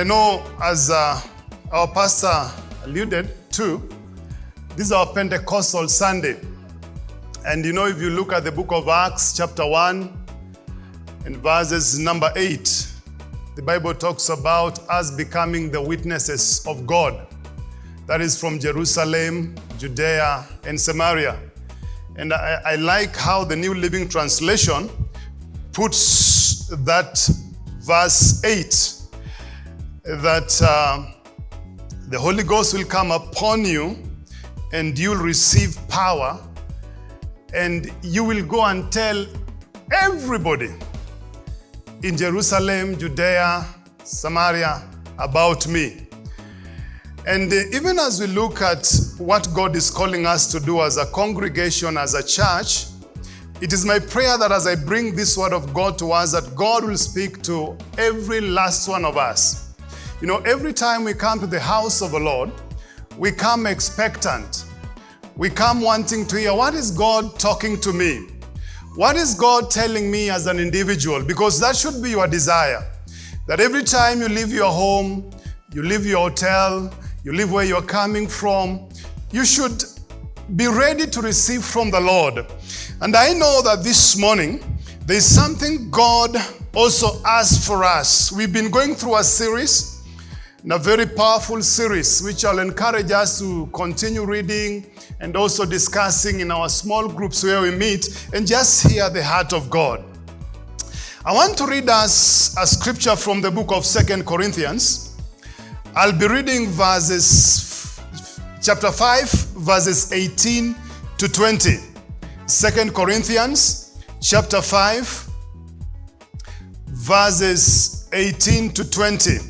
I know, as uh, our pastor alluded to, this is our Pentecostal Sunday. And you know, if you look at the book of Acts, chapter 1, and verses number 8, the Bible talks about us becoming the witnesses of God. That is from Jerusalem, Judea, and Samaria. And I, I like how the New Living Translation puts that verse 8 that uh, the Holy Ghost will come upon you and you'll receive power and you will go and tell everybody in Jerusalem, Judea, Samaria about me. And uh, even as we look at what God is calling us to do as a congregation, as a church, it is my prayer that as I bring this word of God to us, that God will speak to every last one of us. You know, every time we come to the house of the Lord, we come expectant. We come wanting to hear, what is God talking to me? What is God telling me as an individual? Because that should be your desire. That every time you leave your home, you leave your hotel, you leave where you're coming from, you should be ready to receive from the Lord. And I know that this morning, there's something God also asked for us. We've been going through a series, a very powerful series, which I'll encourage us to continue reading and also discussing in our small groups where we meet and just hear the heart of God. I want to read us a scripture from the book of Second Corinthians. I'll be reading verses, chapter 5, verses 18 to 20. Second Corinthians, chapter 5, verses 18 to 20.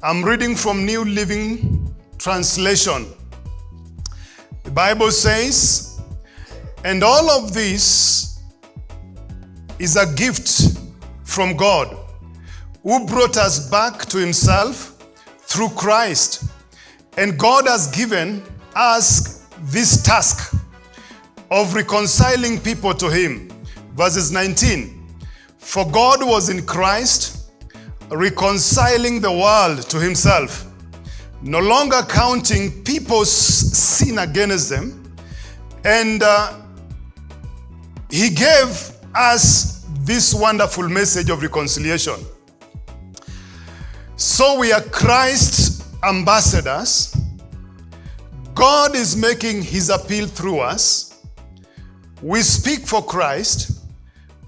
I'm reading from New Living Translation. The Bible says, and all of this is a gift from God who brought us back to himself through Christ. And God has given us this task of reconciling people to him. Verses 19. For God was in Christ reconciling the world to himself, no longer counting people's sin against them. And uh, he gave us this wonderful message of reconciliation. So we are Christ's ambassadors. God is making his appeal through us. We speak for Christ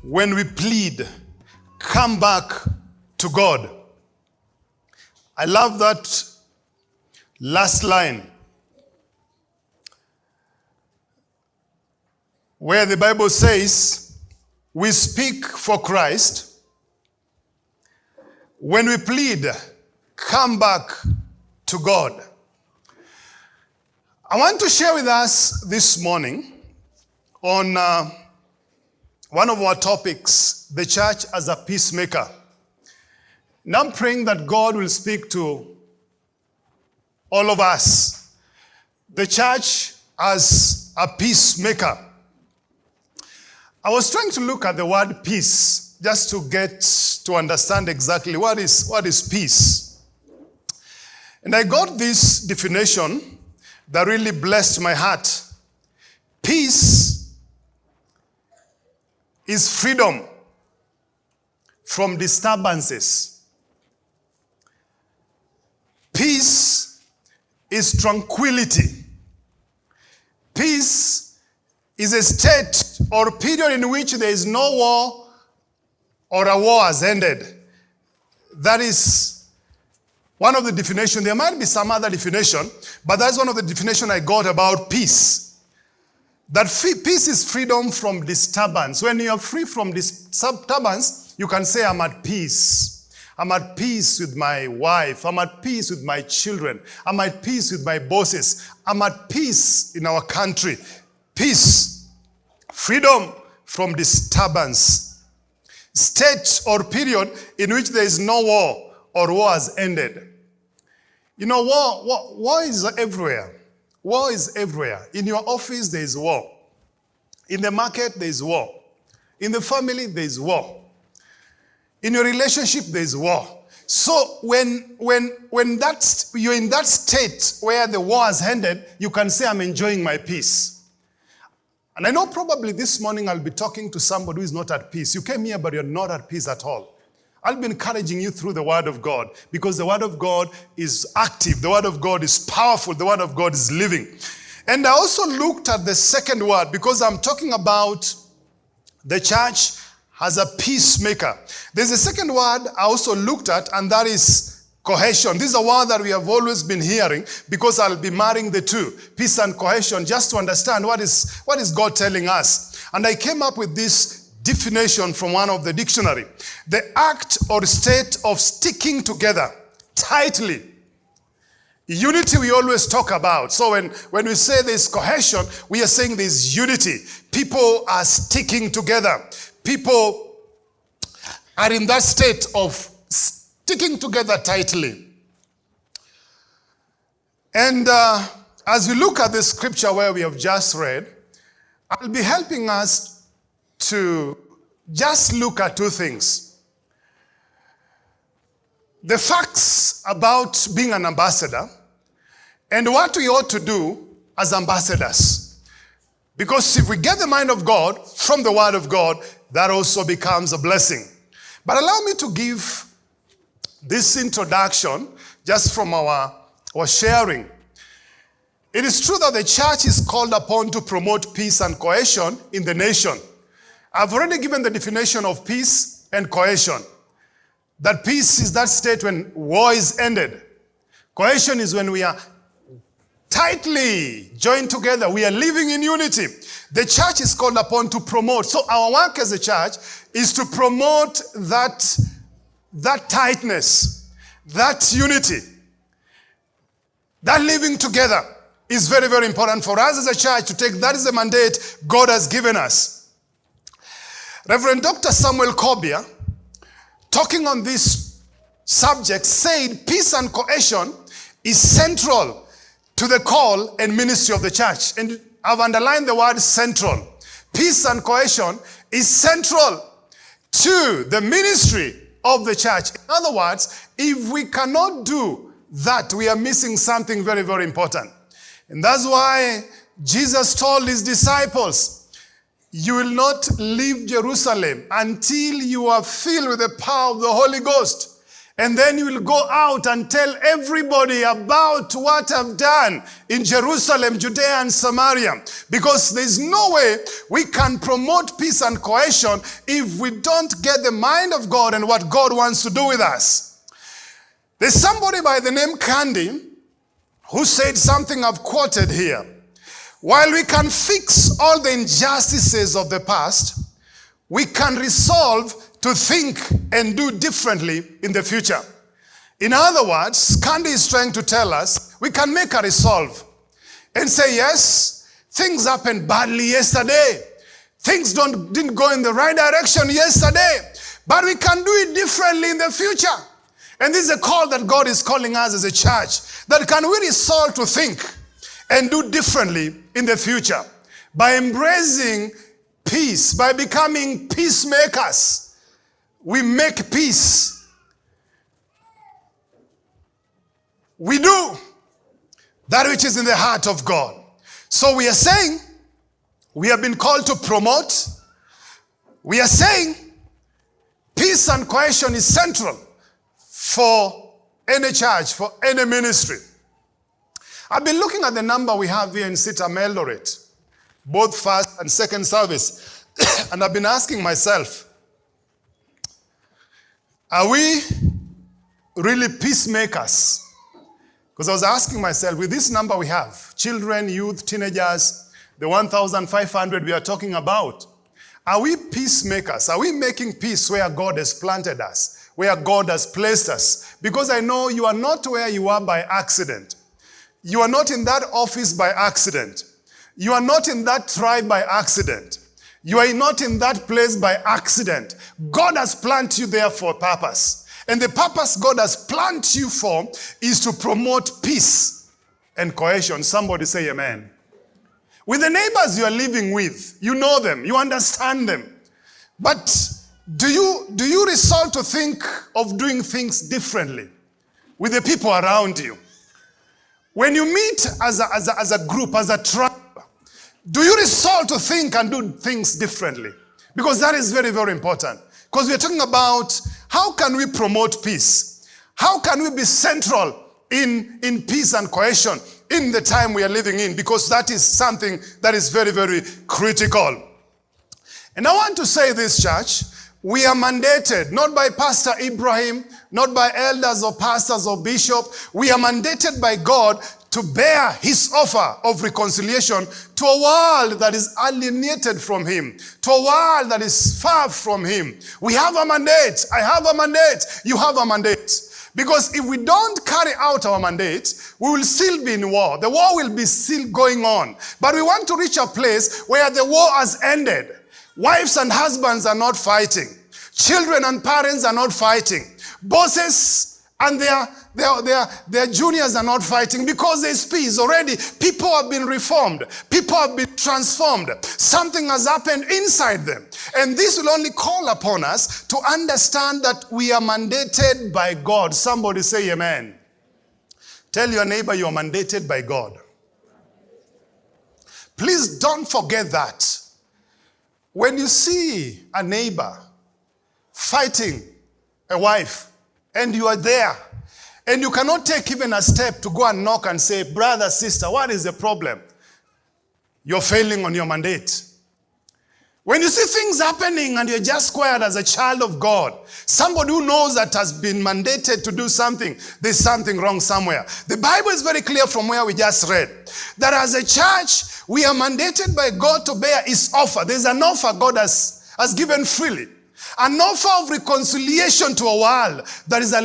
when we plead, come back to God. I love that last line where the Bible says, we speak for Christ when we plead, come back to God. I want to share with us this morning on uh, one of our topics, the church as a peacemaker. And I'm praying that God will speak to all of us. The church as a peacemaker. I was trying to look at the word peace just to get to understand exactly what is, what is peace. And I got this definition that really blessed my heart. Peace is freedom from disturbances. Peace is tranquility. Peace is a state or period in which there is no war or a war has ended. That is one of the definition. There might be some other definition, but that's one of the definition I got about peace. That peace is freedom from disturbance. When you are free from disturbance, you can say, I'm at peace. I'm at peace with my wife. I'm at peace with my children. I'm at peace with my bosses. I'm at peace in our country. Peace. Freedom from disturbance. State or period in which there is no war or war has ended. You know, war, war, war is everywhere. War is everywhere. In your office, there is war. In the market, there is war. In the family, there is war. In your relationship, there is war. So when when when that's you're in that state where the war has ended, you can say, I'm enjoying my peace. And I know probably this morning I'll be talking to somebody who is not at peace. You came here, but you're not at peace at all. I'll be encouraging you through the Word of God because the Word of God is active, the Word of God is powerful, the Word of God is living. And I also looked at the second word because I'm talking about the church as a peacemaker. There's a second word I also looked at, and that is cohesion. This is a word that we have always been hearing because I'll be marrying the two, peace and cohesion, just to understand what is, what is God telling us. And I came up with this definition from one of the dictionary. The act or state of sticking together tightly. Unity we always talk about. So when, when we say there's cohesion, we are saying there's unity. People are sticking together. People are in that state of sticking together tightly. And uh, as we look at the scripture where we have just read, I'll be helping us to just look at two things. The facts about being an ambassador and what we ought to do as ambassadors. Because if we get the mind of God from the word of God, that also becomes a blessing. But allow me to give this introduction just from our, our sharing. It is true that the church is called upon to promote peace and cohesion in the nation. I've already given the definition of peace and cohesion. That peace is that state when war is ended. Cohesion is when we are tightly joined together. We are living in unity. The church is called upon to promote. So our work as a church is to promote that, that tightness, that unity, that living together is very, very important for us as a church to take. That is the mandate God has given us. Reverend Dr. Samuel Kobia, talking on this subject, said peace and cohesion is central to the call and ministry of the church. And I've underlined the word central. Peace and cohesion is central to the ministry of the church. In other words, if we cannot do that, we are missing something very, very important. And that's why Jesus told his disciples, you will not leave Jerusalem until you are filled with the power of the Holy Ghost. And then you will go out and tell everybody about what I've done in Jerusalem, Judea, and Samaria. Because there's no way we can promote peace and cohesion if we don't get the mind of God and what God wants to do with us. There's somebody by the name Candy who said something I've quoted here. While we can fix all the injustices of the past, we can resolve to think and do differently in the future. In other words, Candy is trying to tell us we can make a resolve and say, yes, things happened badly yesterday. Things don't, didn't go in the right direction yesterday, but we can do it differently in the future. And this is a call that God is calling us as a church, that can we resolve to think and do differently in the future by embracing peace, by becoming peacemakers we make peace. We do that which is in the heart of God. So we are saying we have been called to promote. We are saying peace and cohesion is central for any church, for any ministry. I've been looking at the number we have here in CITAM Eldoret, both first and second service, and I've been asking myself, are we really peacemakers? Because I was asking myself, with this number we have, children, youth, teenagers, the 1,500 we are talking about, are we peacemakers? Are we making peace where God has planted us, where God has placed us? Because I know you are not where you are by accident. You are not in that office by accident. You are not in that tribe by accident. You are not in that place by accident. God has planted you there for a purpose. And the purpose God has planted you for is to promote peace and cohesion. Somebody say amen. With the neighbors you are living with, you know them, you understand them. But Do you, do you resolve to think of doing things differently with the people around you? When you meet as a, as a, as a group, as a tribe, do you resolve to think and do things differently? Because that is very, very important. Because we're talking about how can we promote peace? How can we be central in, in peace and cohesion in the time we are living in? Because that is something that is very, very critical. And I want to say this, church, we are mandated, not by Pastor Ibrahim, not by elders or pastors or bishop. We are mandated by God to bear his offer of reconciliation to a world that is alienated from him, to a world that is far from him. We have a mandate. I have a mandate. You have a mandate. Because if we don't carry out our mandate, we will still be in war. The war will be still going on. But we want to reach a place where the war has ended. Wives and husbands are not fighting. Children and parents are not fighting. Bosses and their, their, their, their juniors are not fighting because there's peace already. People have been reformed. People have been transformed. Something has happened inside them. And this will only call upon us to understand that we are mandated by God. Somebody say amen. Tell your neighbor you are mandated by God. Please don't forget that. When you see a neighbor fighting a wife and you are there and you cannot take even a step to go and knock and say, brother, sister, what is the problem? You're failing on your mandate. When you see things happening and you're just quiet as a child of God, somebody who knows that has been mandated to do something, there's something wrong somewhere. The Bible is very clear from where we just read that as a church, we are mandated by God to bear his offer. There's an offer God has, has given freely. An offer of reconciliation to a world that is, uh,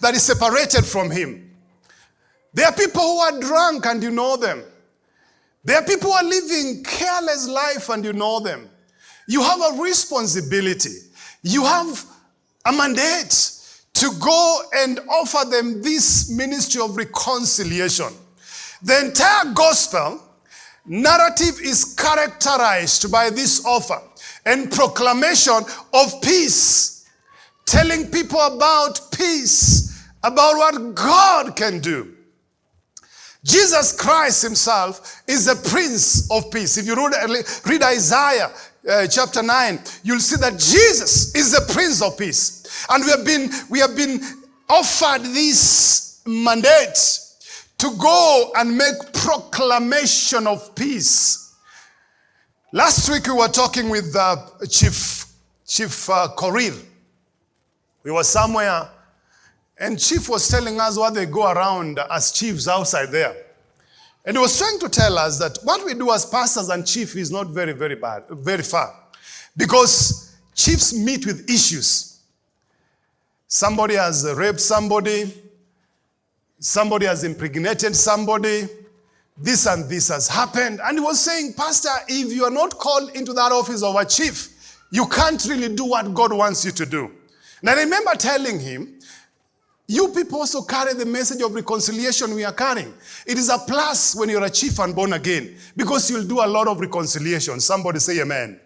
that is separated from him. There are people who are drunk and you know them. There are people who are living careless life and you know them. You have a responsibility. You have a mandate to go and offer them this ministry of reconciliation. The entire gospel narrative is characterized by this offer and proclamation of peace, telling people about peace, about what God can do. Jesus Christ himself is the Prince of Peace. If you read, read Isaiah uh, chapter 9, you'll see that Jesus is the Prince of Peace. And we have been, we have been offered this mandate to go and make proclamation of peace. Last week we were talking with uh, Chief, Chief uh, Korir. We were somewhere and Chief was telling us what they go around as chiefs outside there. And he was trying to tell us that what we do as pastors and chief is not very, very bad, very far. Because chiefs meet with issues. Somebody has raped somebody, somebody has impregnated somebody, this and this has happened. And he was saying, Pastor, if you are not called into that office of a chief, you can't really do what God wants you to do. And I remember telling him you people also carry the message of reconciliation we are carrying. It is a plus when you're a chief and born again because you'll do a lot of reconciliation. Somebody say amen.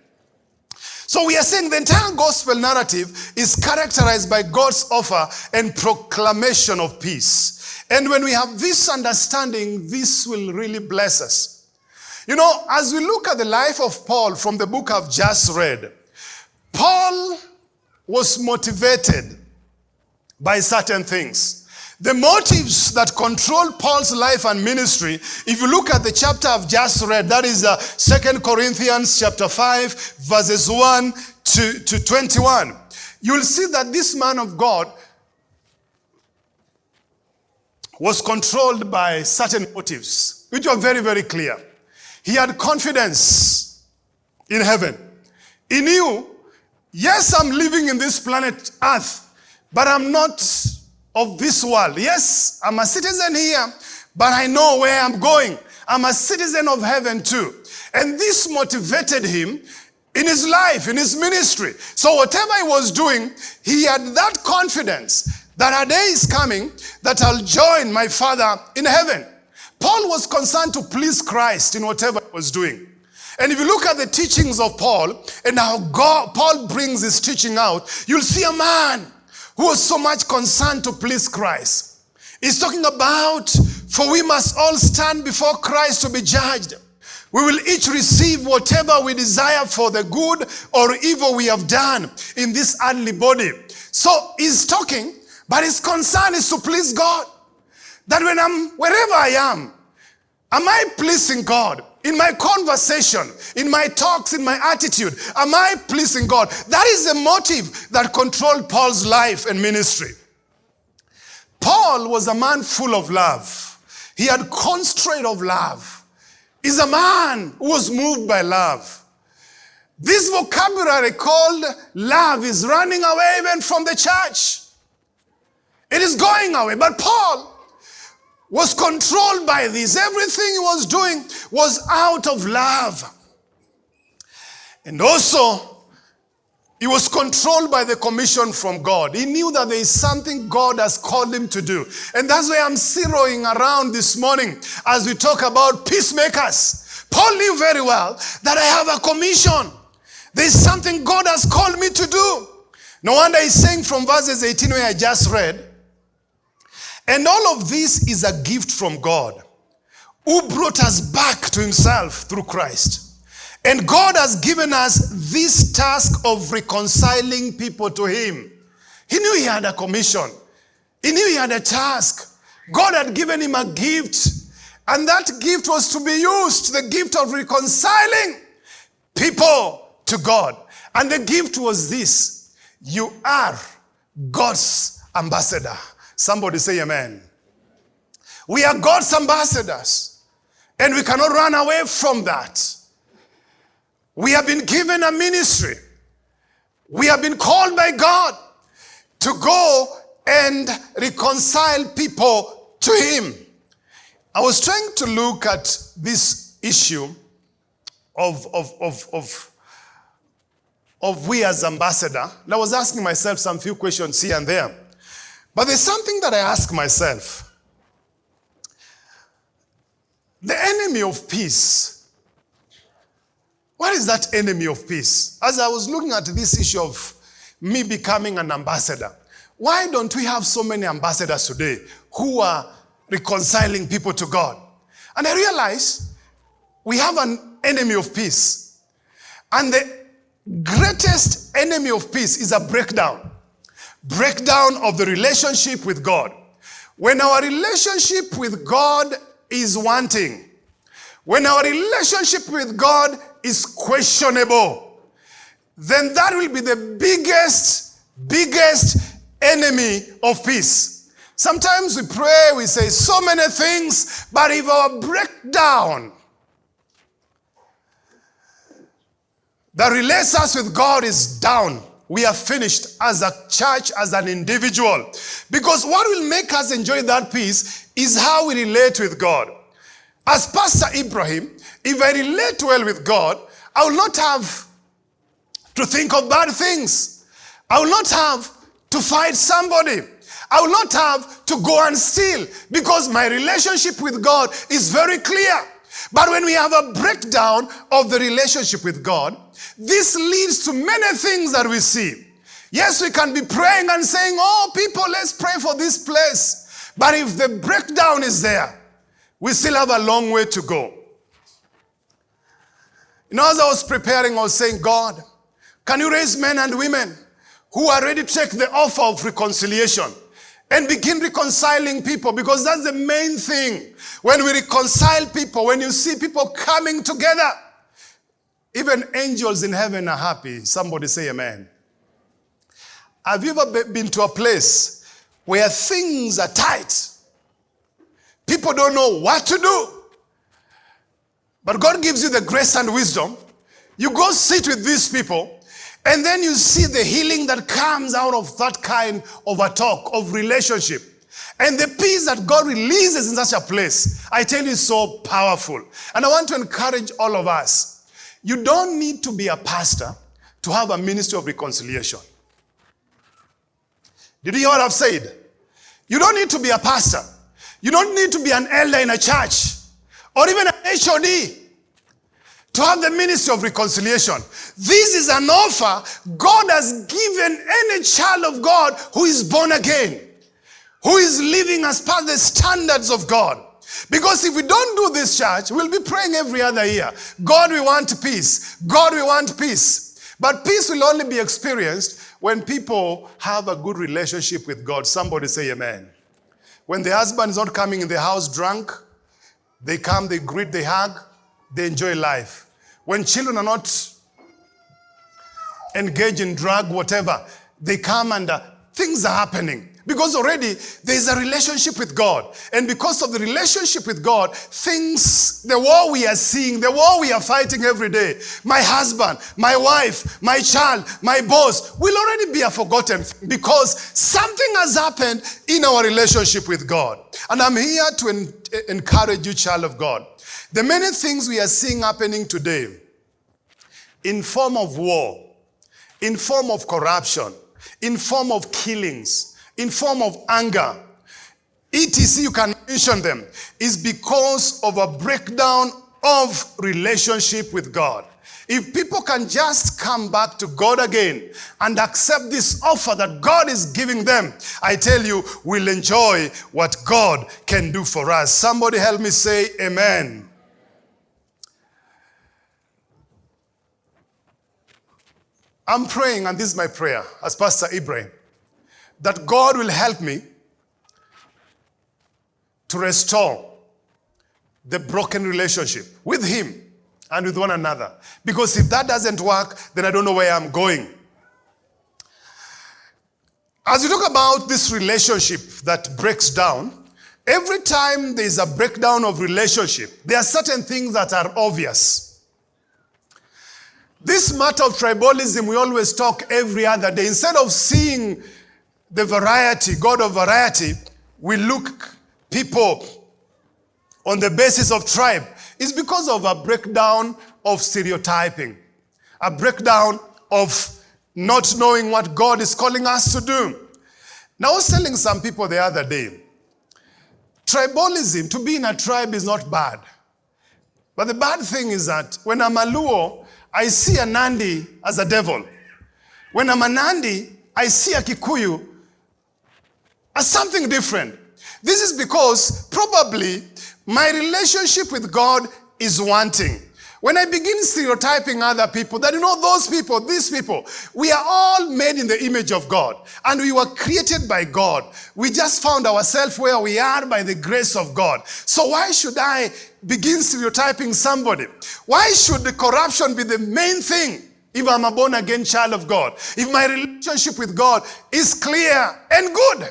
So we are saying the entire gospel narrative is characterized by God's offer and proclamation of peace. And when we have this understanding, this will really bless us. You know, as we look at the life of Paul from the book I've just read, Paul was motivated by certain things. The motives that control Paul's life and ministry, if you look at the chapter I've just read, that is uh, 2 Corinthians chapter 5, verses 1 to, to 21, you'll see that this man of God was controlled by certain motives, which were very, very clear. He had confidence in heaven. He knew, yes, I'm living in this planet Earth, but I'm not of this world. Yes, I'm a citizen here, but I know where I'm going. I'm a citizen of heaven too. And this motivated him in his life, in his ministry. So whatever he was doing, he had that confidence that a day is coming that I'll join my father in heaven. Paul was concerned to please Christ in whatever he was doing. And if you look at the teachings of Paul and how God, Paul brings his teaching out, you'll see a man who was so much concerned to please Christ. He's talking about, for we must all stand before Christ to be judged. We will each receive whatever we desire for the good or evil we have done in this earthly body. So he's talking, but his concern is to please God. That when I'm wherever I am, am I pleasing God? In my conversation, in my talks, in my attitude, am I pleasing God? That is the motive that controlled Paul's life and ministry. Paul was a man full of love. He had constraint of love. He's a man who was moved by love. This vocabulary called love is running away even from the church. It is going away. But Paul was controlled by this. Everything he was doing was out of love. And also, he was controlled by the commission from God. He knew that there is something God has called him to do. And that's why I'm zeroing around this morning as we talk about peacemakers. Paul knew very well that I have a commission. There's something God has called me to do. No wonder he's saying from verses 18 where I just read, and all of this is a gift from God who brought us back to himself through Christ. And God has given us this task of reconciling people to him. He knew he had a commission. He knew he had a task. God had given him a gift. And that gift was to be used, the gift of reconciling people to God. And the gift was this. You are God's ambassador. Somebody say amen. We are God's ambassadors. And we cannot run away from that. We have been given a ministry. We have been called by God to go and reconcile people to Him. I was trying to look at this issue of, of, of, of, of we as ambassador. And I was asking myself some few questions here and there. But there's something that I ask myself. The enemy of peace. What is that enemy of peace? As I was looking at this issue of me becoming an ambassador, why don't we have so many ambassadors today who are reconciling people to God? And I realized we have an enemy of peace. And the greatest enemy of peace is a breakdown breakdown of the relationship with God. When our relationship with God is wanting, when our relationship with God is questionable, then that will be the biggest, biggest enemy of peace. Sometimes we pray, we say so many things, but if our breakdown that relates us with God is down, we are finished as a church, as an individual. Because what will make us enjoy that peace is how we relate with God. As Pastor Ibrahim, if I relate well with God, I will not have to think of bad things. I will not have to fight somebody. I will not have to go and steal because my relationship with God is very clear. But when we have a breakdown of the relationship with God, this leads to many things that we see. Yes, we can be praying and saying, Oh, people, let's pray for this place. But if the breakdown is there, we still have a long way to go. You know, as I was preparing, I was saying, God, can you raise men and women who are ready to take the offer of reconciliation? And begin reconciling people because that's the main thing. When we reconcile people, when you see people coming together, even angels in heaven are happy. Somebody say amen. Have you ever been to a place where things are tight? People don't know what to do. But God gives you the grace and wisdom. You go sit with these people and then you see the healing that comes out of that kind of a talk, of relationship. And the peace that God releases in such a place, I tell you, is so powerful. And I want to encourage all of us. You don't need to be a pastor to have a ministry of reconciliation. Did you hear what I've said? You don't need to be a pastor. You don't need to be an elder in a church or even an HOD to have the ministry of reconciliation. This is an offer God has given any child of God who is born again, who is living as per the standards of God. Because if we don't do this, church, we'll be praying every other year God, we want peace. God, we want peace. But peace will only be experienced when people have a good relationship with God. Somebody say amen. When the husband is not coming in the house drunk, they come, they greet, they hug, they enjoy life. When children are not engaged in drug, whatever, they come and uh, things are happening. Because already there is a relationship with God. And because of the relationship with God, things, the war we are seeing, the war we are fighting every day, my husband, my wife, my child, my boss, will already be a forgotten because something has happened in our relationship with God. And I'm here to en- encourage you, child of God. The many things we are seeing happening today in form of war, in form of corruption, in form of killings, in form of anger, etc., you can mention them, is because of a breakdown of relationship with God. If people can just come back to God again and accept this offer that God is giving them, I tell you, we'll enjoy what God can do for us. Somebody help me say amen. I'm praying, and this is my prayer as Pastor Ibrahim that God will help me to restore the broken relationship with Him and with one another. Because if that doesn't work, then I don't know where I'm going. As we talk about this relationship that breaks down, every time there's a breakdown of relationship, there are certain things that are obvious. This matter of tribalism, we always talk every other day. Instead of seeing the variety, God of variety, we look people on the basis of tribe is because of a breakdown of stereotyping, a breakdown of not knowing what God is calling us to do. Now, I was telling some people the other day, tribalism, to be in a tribe is not bad. But the bad thing is that when I'm a Luo, I see a Nandi as a devil. When I'm a Nandi, I see a Kikuyu as something different. This is because probably my relationship with God is wanting. When I begin stereotyping other people, that you know, those people, these people, we are all made in the image of God and we were created by God. We just found ourselves where we are by the grace of God. So why should I begin stereotyping somebody? Why should the corruption be the main thing? If I'm a born again child of God, if my relationship with God is clear and good,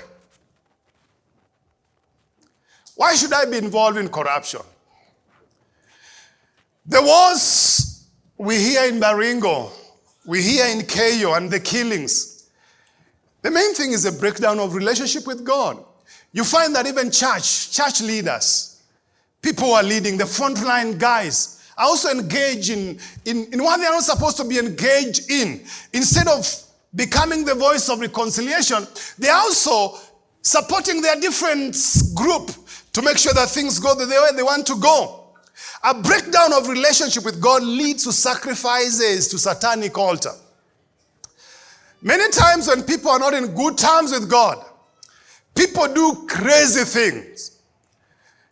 why should I be involved in corruption? The wars we hear in Baringo, we hear in Keiyo and the killings. The main thing is a breakdown of relationship with God. You find that even church, church leaders, people who are leading, the frontline guys, are also engaged in, in, in what they are not supposed to be engaged in. Instead of becoming the voice of reconciliation, they are also supporting their different group to make sure that things go the way they want to go. A breakdown of relationship with God leads to sacrifices to satanic altar. Many times when people are not in good terms with God, people do crazy things.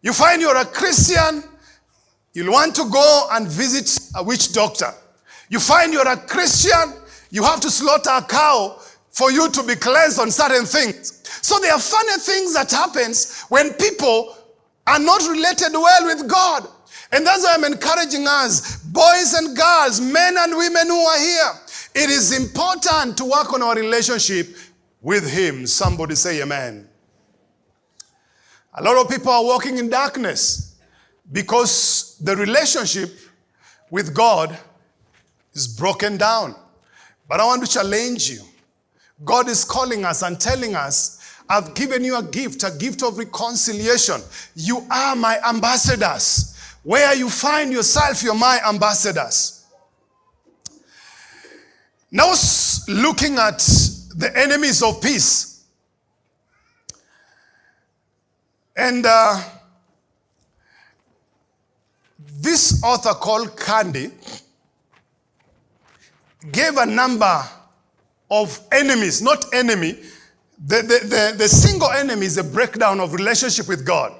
You find you're a Christian, you'll want to go and visit a witch doctor. You find you're a Christian, you have to slaughter a cow for you to be cleansed on certain things. So there are funny things that happens when people are not related well with God. And that's why I'm encouraging us, boys and girls, men and women who are here. It is important to work on our relationship with Him. Somebody say amen. A lot of people are walking in darkness because the relationship with God is broken down. But I want to challenge you. God is calling us and telling us, I've given you a gift, a gift of reconciliation. You are my ambassadors. Where you find yourself, you're my ambassadors. Now, looking at the enemies of peace. And uh, this this author called Candy gave a number of enemies, not enemy. The, the, the, the single enemy is a breakdown of relationship with God.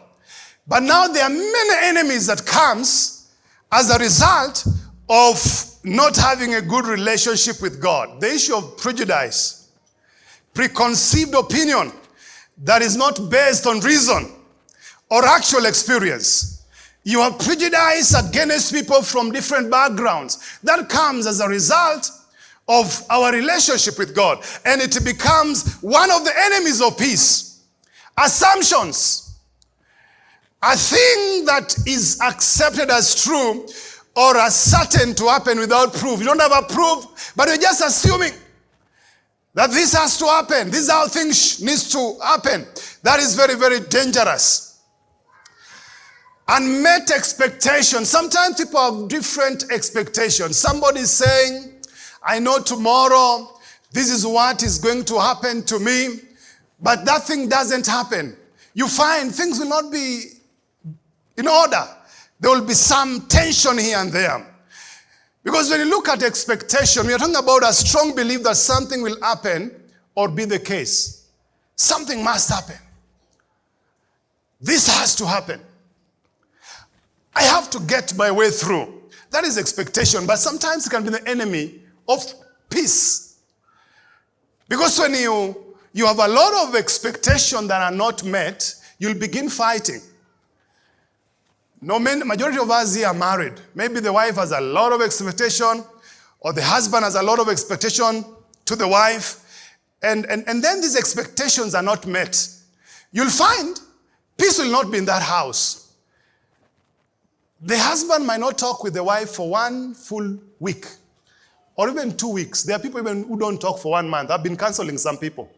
But now there are many enemies that comes as a result of not having a good relationship with God. The issue of prejudice, preconceived opinion that is not based on reason or actual experience. You are prejudiced against people from different backgrounds. That comes as a result of our relationship with God. And it becomes one of the enemies of peace. Assumptions. A thing that is accepted as true or as certain to happen without proof. You don't have a proof, but you're just assuming that this has to happen. This is how things needs to happen. That is very, very dangerous. Unmet expectations. Sometimes people have different expectations. Somebody is saying, I know tomorrow this is what is going to happen to me, but that thing doesn't happen. You find things will not be in order. There will be some tension here and there. Because when you look at expectation, we are talking about a strong belief that something will happen or be the case. Something must happen. This has to happen. I have to get my way through. That is expectation, but sometimes it can be the enemy of peace. Because when you, you have a lot of expectation that are not met, you'll begin fighting. No, majority of us here are married. Maybe the wife has a lot of expectation, or the husband has a lot of expectation to the wife, and, and, and then these expectations are not met. You'll find peace will not be in that house. The husband might not talk with the wife for one full week or even two weeks. There are people even who don't talk for one month. I've been counseling some people.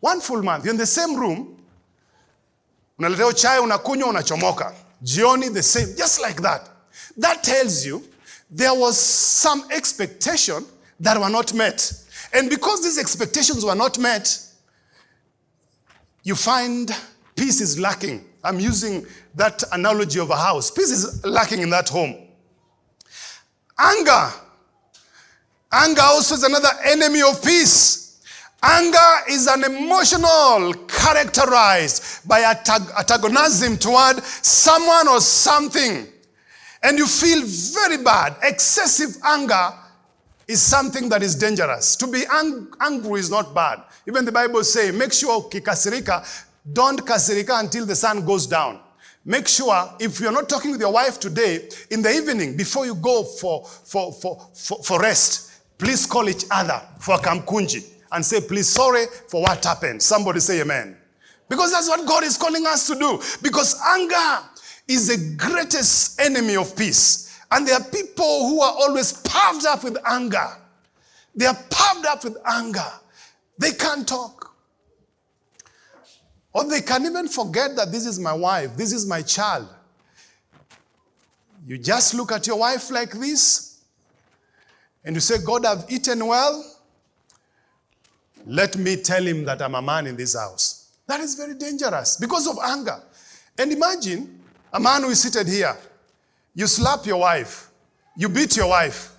One full month, you're in the same room, unaletewa chai, unakunywa, unachomoka. Jioni, the same, just like that. That tells you there was some expectation that were not met. And because these expectations were not met, you find peace is lacking. I'm using that analogy of a house. Peace is lacking in that home. Anger. Anger also is another enemy of peace. Anger is an emotional characterized by antagonism toward someone or something. And you feel very bad. Excessive anger is something that is dangerous. To be ang angry is not bad. Even the Bible says, make sure kikasirika, don't kasirika until the sun goes down. Make sure if you're not talking with your wife today, in the evening, before you go for, for, for, for, for rest, please call each other for kamkunji and say, please, sorry for what happened. Somebody say amen. Because that's what God is calling us to do. Because anger is the greatest enemy of peace. And there are people who are always puffed up with anger. They are puffed up with anger. They can't talk. Or they can even forget that this is my wife, this is my child. You just look at your wife like this and you say, God, I've eaten well. Let me tell him that I'm a man in this house. That is very dangerous because of anger. And imagine a man who is seated here. You slap your wife. You beat your wife.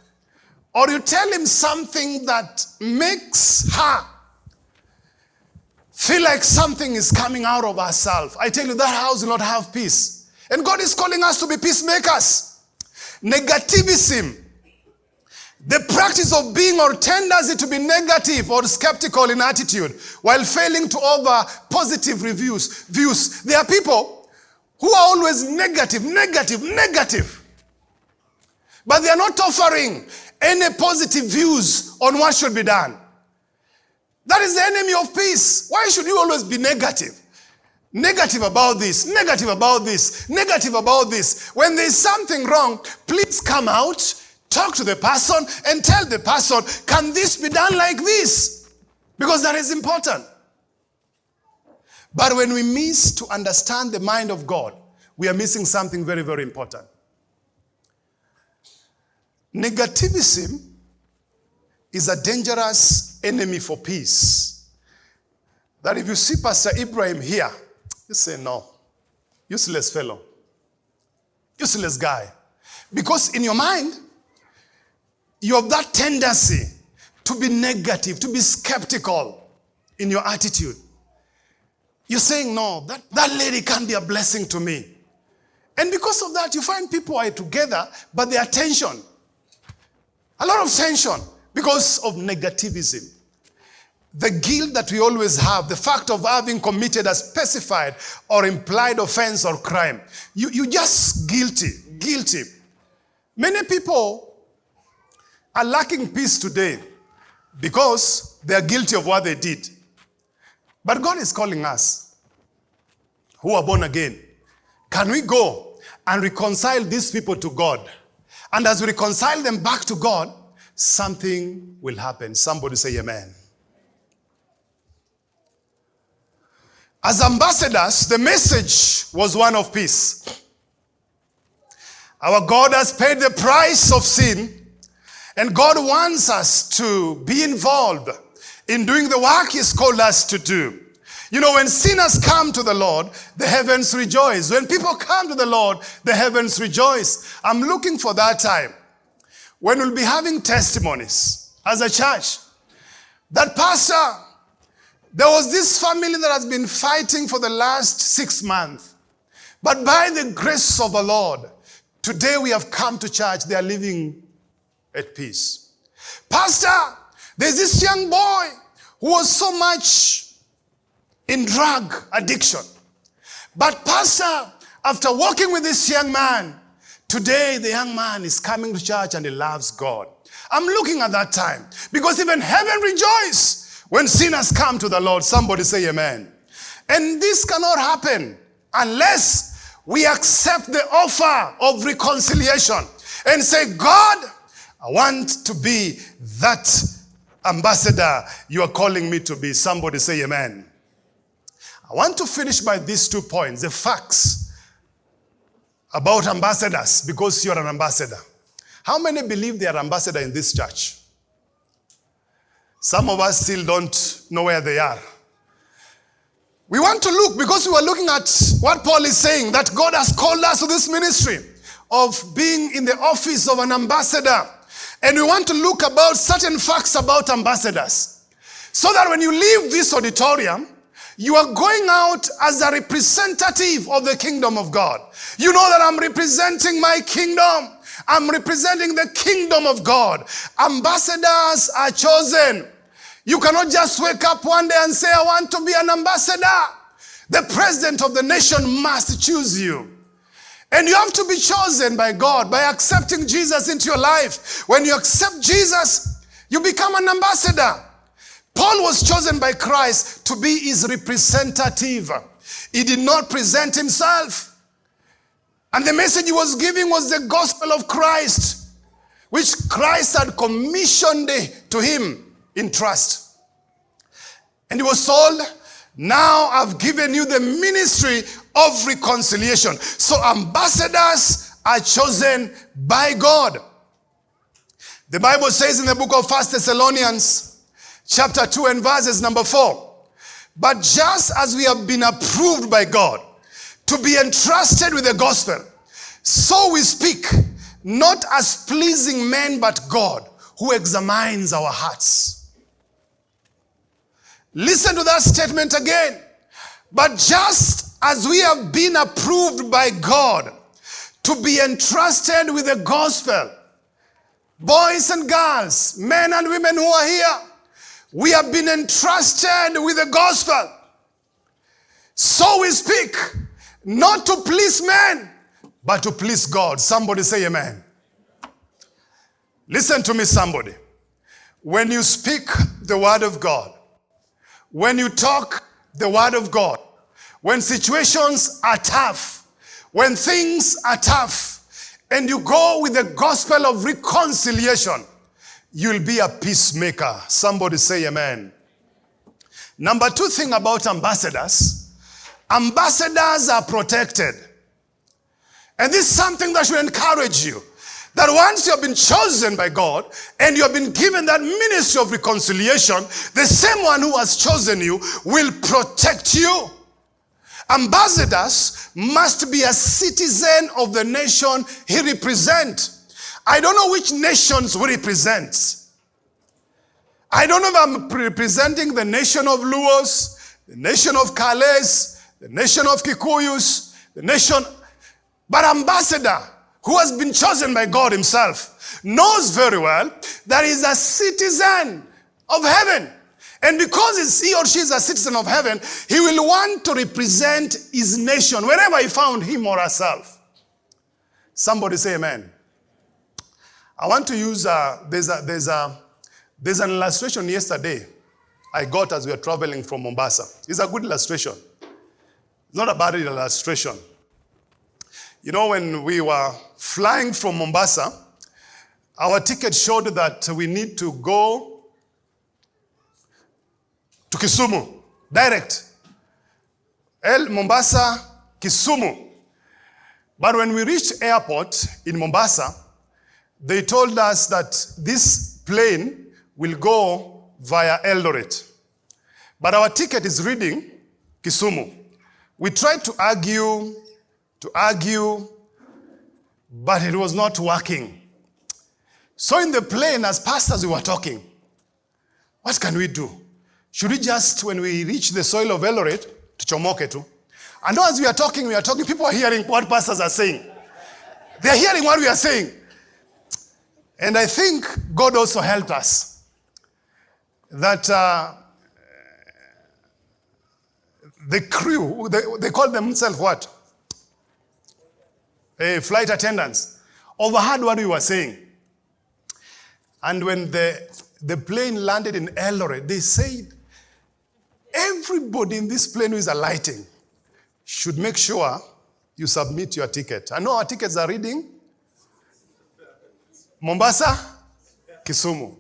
Or you tell him something that makes her feel like something is coming out of herself. I tell you, that house will not have peace. And God is calling us to be peacemakers. Negativism the practice of being or tendency to be negative or skeptical in attitude while failing to offer positive reviews, views. There are people who are always negative, negative, negative. But they are not offering any positive views on what should be done. That is the enemy of peace. Why should you always be negative? Negative about this, negative about this, negative about this. When there's something wrong, please come out Talk to the person and tell the person, can this be done like this? Because that is important. But when we miss to understand the mind of God, we are missing something very, very important. Negativism is a dangerous enemy for peace. That if you see Pastor Ibrahim here, you say, no, useless fellow, useless guy. Because in your mind, you have that tendency to be negative, to be skeptical in your attitude. You're saying, no, that, that lady can't be a blessing to me. And because of that, you find people are together, but they are tension. A lot of tension because of negativism. The guilt that we always have, the fact of having committed a specified or implied offense or crime. You, you just guilty, guilty. Many people are lacking peace today because they are guilty of what they did. But God is calling us who are born again. Can we go and reconcile these people to God? And as we reconcile them back to God, something will happen. Somebody say amen. As ambassadors, the message was one of peace. Our God has paid the price of sin, and God wants us to be involved in doing the work He's called us to do. You know, when sinners come to the Lord, the heavens rejoice. When people come to the Lord, the heavens rejoice. I'm looking for that time when we'll be having testimonies as a church. That pastor, there was this family that has been fighting for the last six months. But by the grace of the Lord, today we have come to church, they are living at peace. Pastor, there's this young boy who was so much in drug addiction. But pastor, after working with this young man, today the young man is coming to church and he loves God. I'm looking at that time because even heaven rejoices when sinners come to the Lord, somebody say amen. And this cannot happen unless we accept the offer of reconciliation and say, God, I want to be that ambassador you are calling me to be. Somebody say amen. I want to finish by these two points, the facts about ambassadors, because you're an ambassador. How many believe they are ambassador in this church? Some of us still don't know where they are. We want to look because we are looking at what Paul is saying that God has called us to this ministry of being in the office of an ambassador. And we want to look about certain facts about ambassadors. So that when you leave this auditorium, you are going out as a representative of the kingdom of God. You know that I'm representing my kingdom. I'm representing the kingdom of God. Ambassadors are chosen. You cannot just wake up one day and say, I want to be an ambassador. The president of the nation must choose you. And you have to be chosen by God by accepting Jesus into your life. When you accept Jesus, you become an ambassador. Paul was chosen by Christ to be his representative. He did not present himself. And the message he was giving was the gospel of Christ, which Christ had commissioned to him in trust. And he was told, now I've given you the ministry of reconciliation. So ambassadors are chosen by God. The Bible says in the book of First Thessalonians, chapter 2 and verses number 4, but just as we have been approved by God to be entrusted with the gospel, so we speak, not as pleasing men, but God, who examines our hearts. Listen to that statement again. But just as we have been approved by God to be entrusted with the gospel, boys and girls, men and women who are here, we have been entrusted with the gospel. So we speak, not to please men, but to please God. Somebody say amen. Listen to me, somebody. When you speak the word of God, when you talk the word of God, when situations are tough, when things are tough, and you go with the gospel of reconciliation, you'll be a peacemaker. Somebody say amen. Number two thing about ambassadors, ambassadors are protected. And this is something that should encourage you. That once you have been chosen by God and you have been given that ministry of reconciliation, the same one who has chosen you will protect you. Ambassadors must be a citizen of the nation he represents. I don't know which nations we represent. I don't know if I'm representing the nation of Luos, the nation of Calais, the nation of Kikuyus, the nation, but ambassador who has been chosen by God himself knows very well that he's a citizen of heaven. And because he or she is a citizen of heaven, he will want to represent his nation wherever he found him or herself. Somebody say amen. I want to use, uh, there's, a, there's, a, there's an illustration yesterday I got as we were traveling from Mombasa. It's a good illustration. It's not a bad illustration. You know, when we were flying from Mombasa, our ticket showed that we need to go to Kisumu, direct. El Mombasa, Kisumu. But when we reached airport in Mombasa, they told us that this plane will go via Eldoret. But our ticket is reading Kisumu. We tried to argue, to argue, but it was not working. So in the plane, as pastors, we were talking. What can we do? Should we just, when we reach the soil of Eldoret, tuchomoke tu? And as we are talking, we are talking, people are hearing what pastors are saying. They are hearing what we are saying. And I think God also helped us. That uh, the crew, they, they call themselves what? A flight attendants. Overheard what we were saying. And when the, the plane landed in Eldoret, they said, Everybody in this plane who is alighting should make sure you submit your ticket. I know our tickets are reading Mombasa, Kisumu.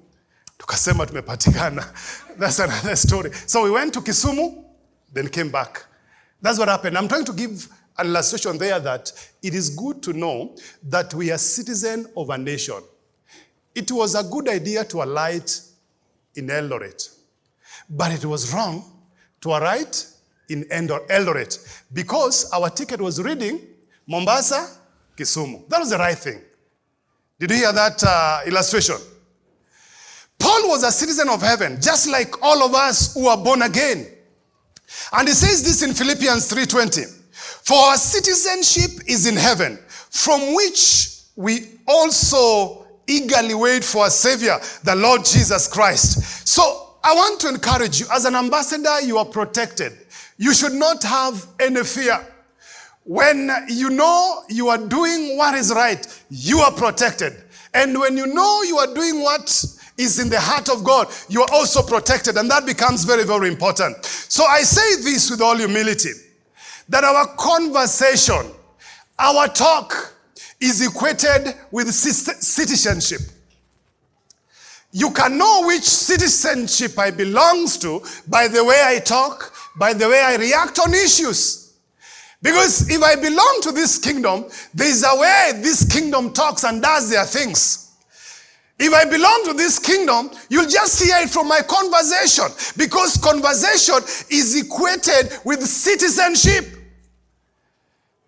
Tukasema tumepatikana. That's another story. So we went to Kisumu, then came back. That's what happened. I'm trying to give an illustration there that it is good to know that we are citizen of a nation. It was a good idea to alight in Eldoret, but it was wrong to right in Eldoret because our ticket was reading Mombasa, Kisumu. That was the right thing. Did you hear that uh, illustration? Paul was a citizen of heaven, just like all of us who are born again. And he says this in Philippians 3:20. For our citizenship is in heaven, from which we also eagerly wait for a savior, the Lord Jesus Christ. So I want to encourage you, as an ambassador, you are protected. You should not have any fear. When you know you are doing what is right, you are protected. And when you know you are doing what is in the heart of God, you are also protected. And that becomes very, very important. So I say this with all humility that our conversation, our talk is equated with citizenship. You can know which citizenship I belongs to by the way I talk, by the way I react on issues. Because if I belong to this kingdom, there is a way this kingdom talks and does their things. If I belong to this kingdom, you'll just hear it from my conversation because conversation is equated with citizenship.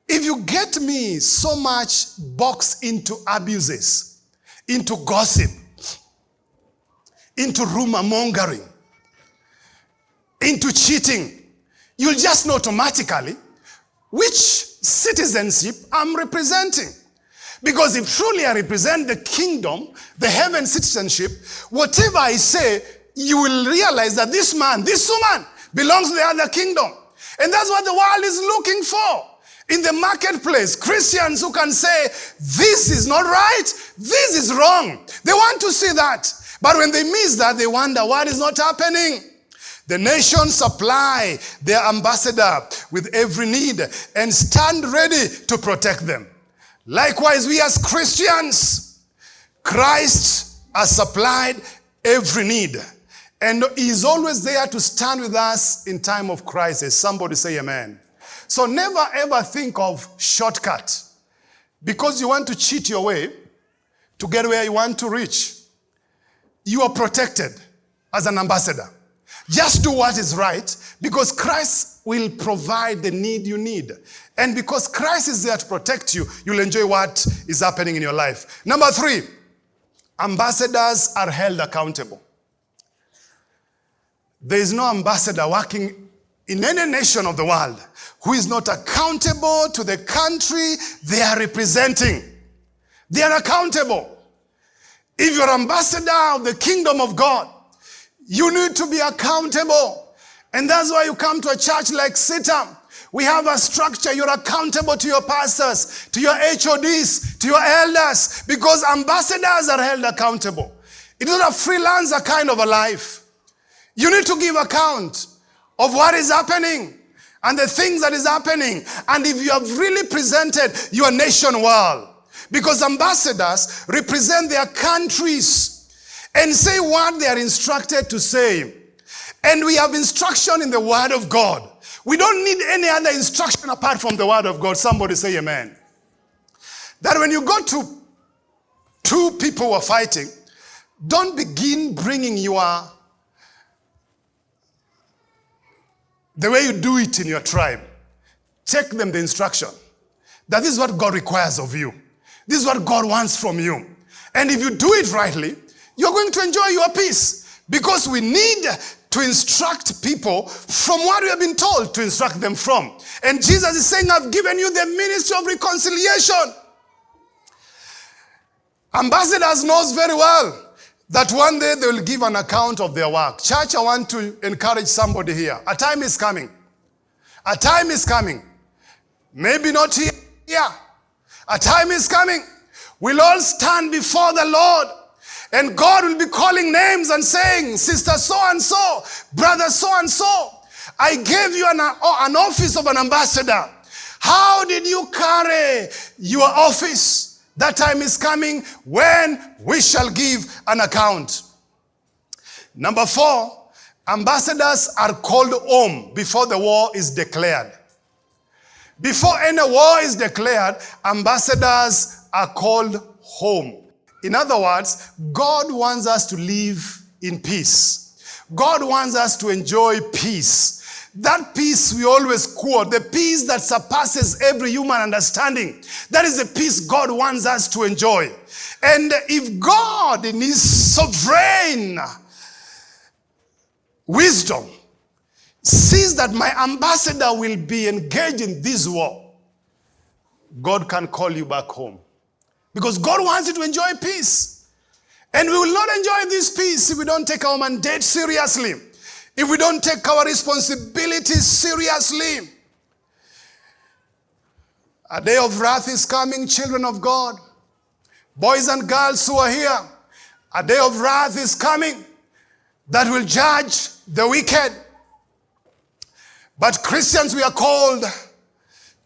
If you get me so much boxed into abuses, into gossip, into rumor mongering, into cheating, you'll just know automatically which citizenship I'm representing. Because if truly I represent the kingdom, the heaven citizenship, whatever I say, you will realize that this man, this woman belongs to the other kingdom. And that's what the world is looking for. In the marketplace, Christians who can say, this is not right, this is wrong. They want to see that. But when they miss that, they wonder what is not happening. The nations supply their ambassador with every need and stand ready to protect them. Likewise, we as Christians, Christ has supplied every need. And is always there to stand with us in time of crisis. Somebody say amen. So never ever think of shortcut. Because you want to cheat your way to get where you want to reach you are protected as an ambassador. Just do what is right because Christ will provide the need you need. And because Christ is there to protect you, you'll enjoy what is happening in your life. Number three, ambassadors are held accountable. There is no ambassador working in any nation of the world who is not accountable to the country they are representing. They are accountable. If you're ambassador of the kingdom of God, you need to be accountable. And that's why you come to a church like CITAM. We have a structure. You're accountable to your pastors, to your HODs, to your elders, because ambassadors are held accountable. It is not a freelancer kind of a life. You need to give account of what is happening and the things that is happening. And if you have really presented your nation well, because ambassadors represent their countries and say what they are instructed to say. And we have instruction in the Word of God. We don't need any other instruction apart from the Word of God. Somebody say amen. That when you go to two people who are fighting, don't begin bringing your the way you do it in your tribe. Check them the instruction. That is what God requires of you. This is what God wants from you. And if you do it rightly, you're going to enjoy your peace. Because we need to instruct people from what we have been told to instruct them from. And Jesus is saying, I've given you the ministry of reconciliation. Ambassadors knows very well that one day they will give an account of their work. Church, I want to encourage somebody here. A time is coming. A time is coming. Maybe not here. Yeah. A time is coming. We'll all stand before the Lord. And God will be calling names and saying, Sister so and so, brother so and so, I gave you an, uh, an office of an ambassador. How did you carry your office? That time is coming when we shall give an account. Number four, ambassadors are called home before the war is declared. Before any war is declared, ambassadors are called home. In other words, God wants us to live in peace. God wants us to enjoy peace. That peace we always quote, the peace that surpasses every human understanding. That is the peace God wants us to enjoy. And if God, in His sovereign wisdom, sees that my ambassador will be engaged in this war, God can call you back home. Because God wants you to enjoy peace. And we will not enjoy this peace if we don't take our mandate seriously. If we don't take our responsibilities seriously, a day of wrath is coming, children of God. Boys and girls who are here, a day of wrath is coming that will judge the wicked. But Christians, we are called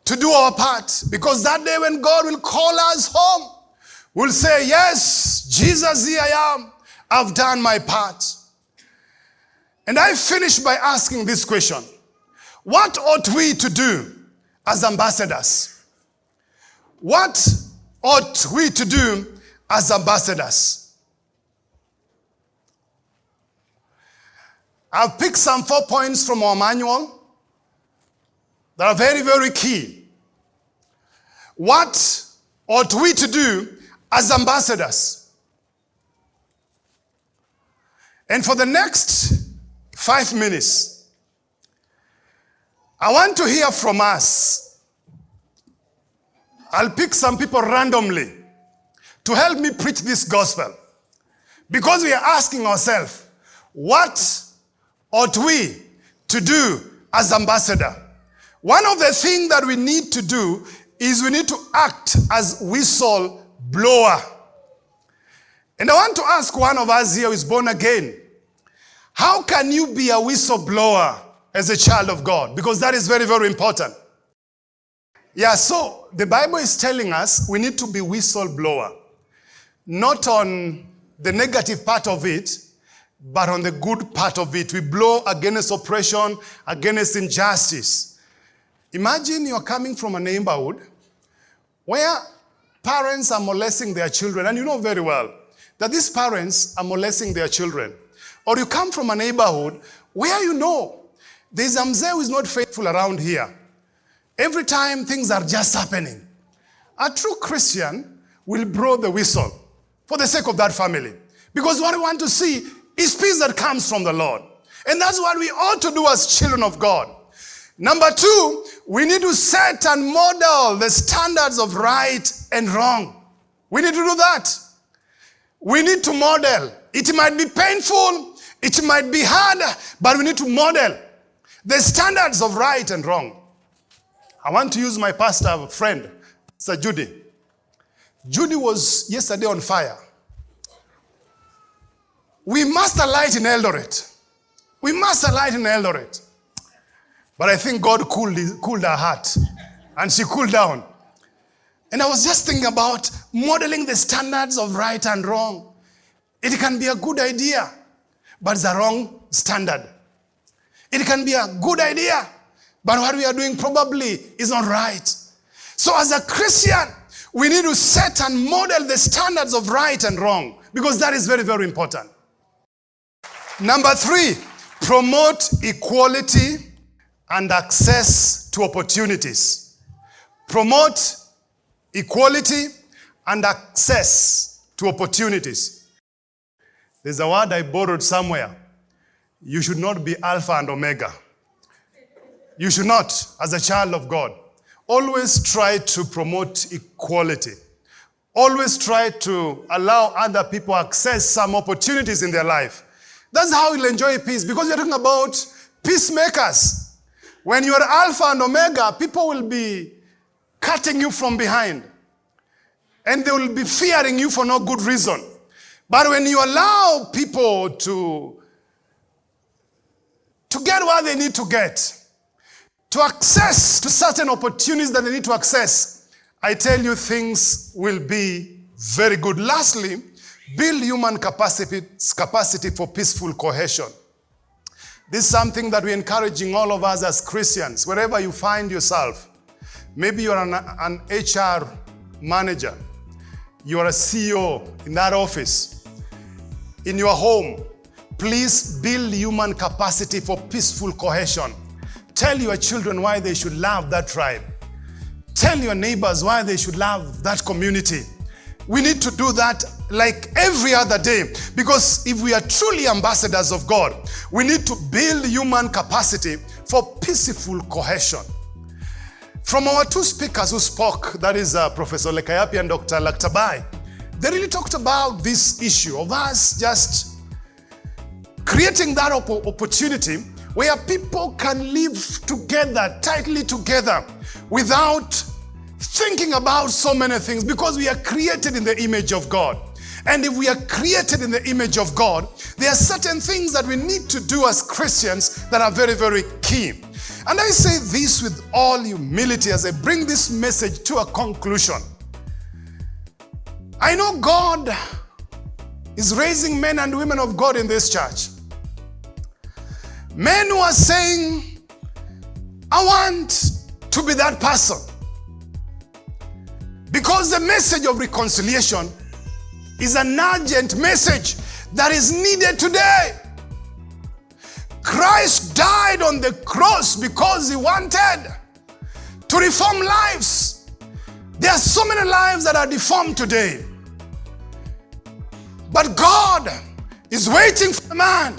to do our part because that day when God will call us home, we'll say, Yes, Jesus, here I am. I've done my part. And I finish by asking this question What ought we to do as ambassadors? What ought we to do as ambassadors? I've picked some four points from our manual that are very, very key. What ought we to do as ambassadors? And for the next Five minutes. I want to hear from us. I'll pick some people randomly to help me preach this gospel. Because we are asking ourselves, what ought we to do as ambassador? One of the things that we need to do is we need to act as whistle blower. And I want to ask one of us here who is born again, how can you be a whistleblower as a child of God? Because that is very, very important. Yeah, so the Bible is telling us we need to be whistleblower. Not on the negative part of it, but on the good part of it. We blow against oppression, against injustice. Imagine you're coming from a neighborhood where parents are molesting their children, and you know very well that these parents are molesting their children. Or you come from a neighborhood Where you know there's a mzee who is not faithful around here. Every time things are just happening. A true Christian will blow the whistle for the sake of that family. Because what we want to see is peace that comes from the Lord. And that's what we ought to do as children of God. Number two, we need to set and model the standards of right and wrong. We need to do that. We need to model. It might be painful, it might be hard, but we need to model the standards of right and wrong. I want to use my pastor friend, Sir Judy. Judy was yesterday on fire. We must alight in Eldoret. We must alight in Eldoret. But I think God cooled, cooled her heart and she cooled down. And I was just thinking about modeling the standards of right and wrong. It can be a good idea, but it's a wrong standard. It can be a good idea, but what we are doing probably is not right. So as a Christian, we need to set and model the standards of right and wrong because that is very, very important. Number three, promote equality and access to opportunities. Promote equality and access to opportunities. There's a word I borrowed somewhere. You should not be Alpha and Omega. You should not, as a child of God. Always try to promote equality. Always try to allow other people access some opportunities in their life. That's how you'll enjoy peace because you're talking about peacemakers. When you're Alpha and Omega, people will be cutting you from behind. And they will be fearing you for no good reason. But when you allow people to, to get what they need to get, to access to certain opportunities that they need to access, I tell you things will be very good. Lastly, build human capacity, capacity for peaceful cohesion. This is something that we're encouraging all of us as Christians, wherever you find yourself. Maybe you're an, an HR manager. You're a CEO in that office. In your home, please build human capacity for peaceful cohesion. Tell your children why they should love that tribe. Tell your neighbors why they should love that community. We need to do that like every other day because if we are truly ambassadors of God, we need to build human capacity for peaceful cohesion. From our two speakers who spoke, that is uh, Professor Lekayapi and Dr. Laktabai, they really talked about this issue of us just creating that op opportunity where people can live together, tightly together, without thinking about so many things because we are created in the image of God. And if we are created in the image of God, there are certain things that we need to do as Christians that are very, very key. And I say this with all humility as I bring this message to a conclusion. I know God is raising men and women of God in this church. Men who are saying, I want to be that person. Because the message of reconciliation is an urgent message that is needed today. Christ died on the cross because he wanted to reform lives. There are so many lives that are deformed today. But God is waiting for a man.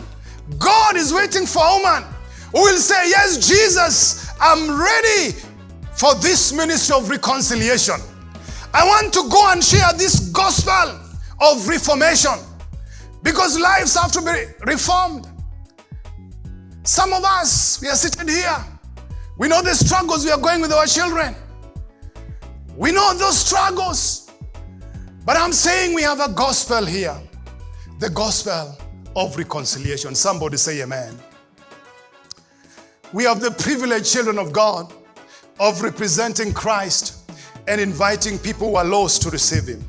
God is waiting for a woman who will say, Yes, Jesus, I'm ready for this ministry of reconciliation. I want to go and share this gospel of reformation because lives have to be reformed. Some of us, we are sitting here. We know the struggles we are going with our children. We know those struggles. But I'm saying we have a gospel here. The gospel of reconciliation. Somebody say amen. We have the privileged children of God of representing Christ and inviting people who are lost to receive Him.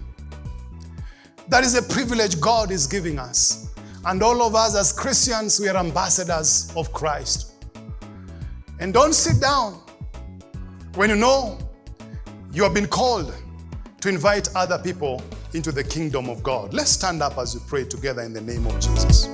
That is a privilege God is giving us. And all of us as Christians, we are ambassadors of Christ. And don't sit down when you know you have been called to invite other people into the kingdom of God. Let's stand up as we pray together in the name of Jesus.